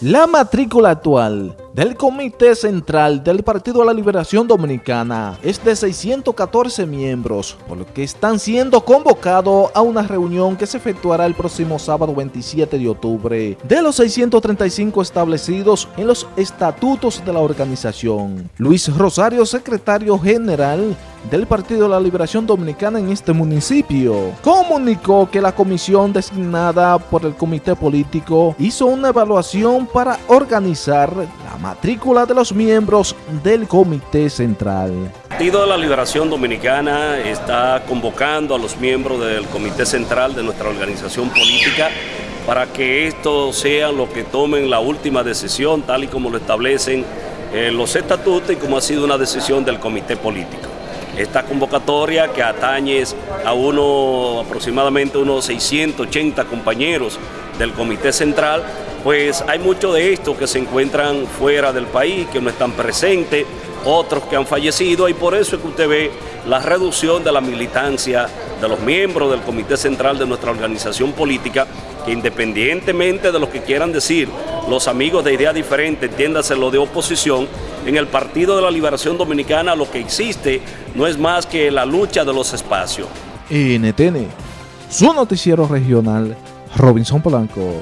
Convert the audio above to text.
La matrícula actual del Comité Central del Partido de la Liberación Dominicana es de 614 miembros, por lo que están siendo convocados a una reunión que se efectuará el próximo sábado 27 de octubre. De los 635 establecidos en los estatutos de la organización, Luis Rosario, secretario general del Partido de la Liberación Dominicana en este municipio, comunicó que la comisión designada por el comité político hizo una evaluación para organizar la matrícula de los miembros del comité central. El Partido de la Liberación Dominicana está convocando a los miembros del comité central de nuestra organización política para que estos sean los que tomen la última decisión tal y como lo establecen eh, los estatutos y como ha sido una decisión del comité político esta convocatoria que atañe a uno aproximadamente unos 680 compañeros del Comité Central, pues hay muchos de estos que se encuentran fuera del país, que no están presentes, otros que han fallecido y por eso es que usted ve la reducción de la militancia de los miembros del Comité Central de nuestra organización política, que independientemente de lo que quieran decir los amigos de idea diferente, entiéndase lo de oposición, en el Partido de la Liberación Dominicana lo que existe no es más que la lucha de los espacios. NTN, su noticiero regional, Robinson Polanco.